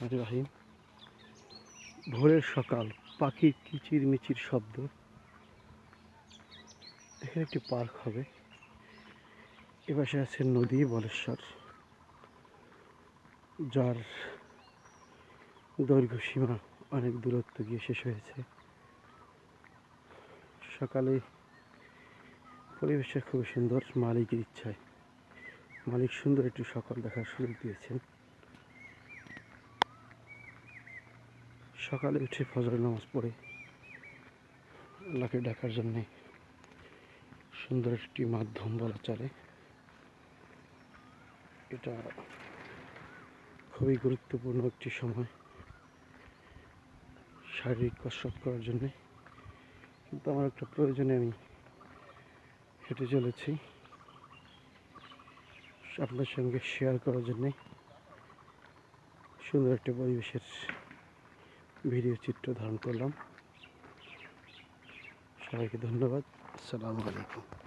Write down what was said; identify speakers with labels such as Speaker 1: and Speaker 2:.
Speaker 1: রাহিম। ভোরের সকাল পাখির কিচির মিচির শব্দ। এখানে একটি পার্ক হবে। এপাশে আছে নদী, বলেশ্বর। যার দৈর্ঘ্য সীমা অনেক দূরত্ব গিয়ে শেষ হয়েছে। সকালে পরিবেশটা খুব সুন্দর, মালিকের ইচ্ছায়। মালিক সুন্দর একটি সকাল দেখার সুযোগ দিয়েছেন। সকালে উঠে ফজর নামাজ পড়ে। আল্লাহকে ডাকার জন্যে সুন্দর একটি মাধ্যম বলা চলে। এটা খুবই গুরুত্বপূর্ণ একটি সময় শারীরিক কসরত করার জন্যে। কিন্তু আমার একটা প্রয়োজনে আমি হেঁটে চলেছি। আপনার সঙ্গে শেয়ার করার জন্যে। সুন্দর একটা পরিবেশের ভিডিও চিত্র ধারণ করলাম। সবাইকে ধন্যবাদ। আসসালামু আলাইকুম।